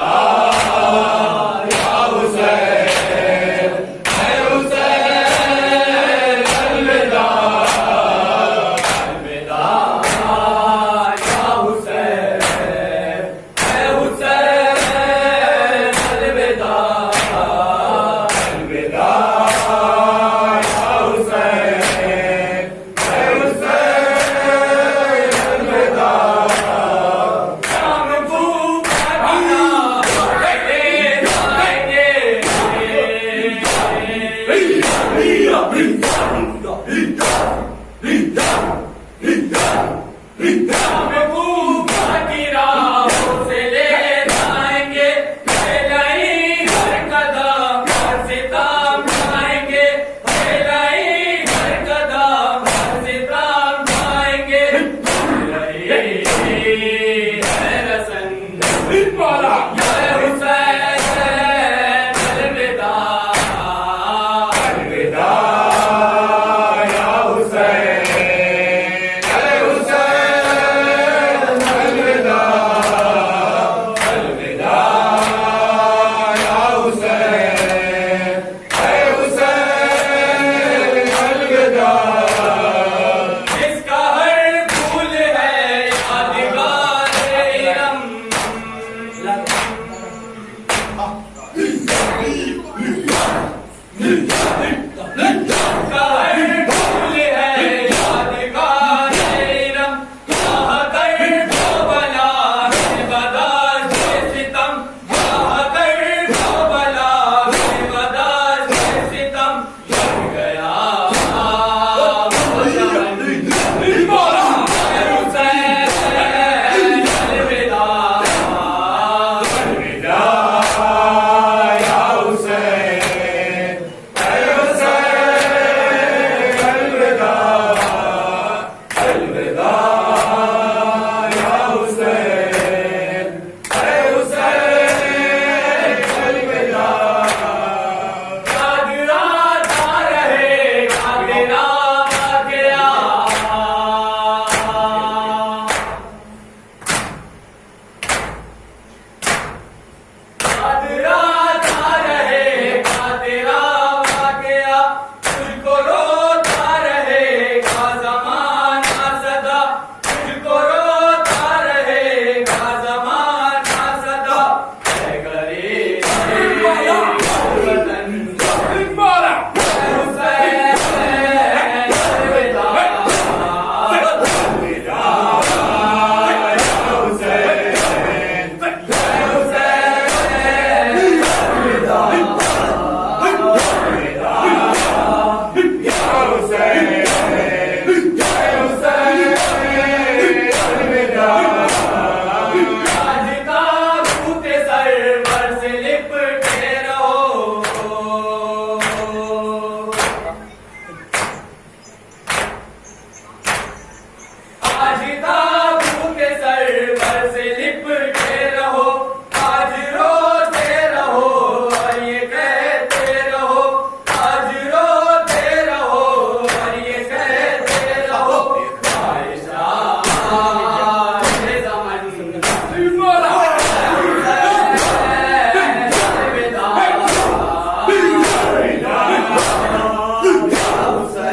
Oh!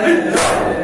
Vitória!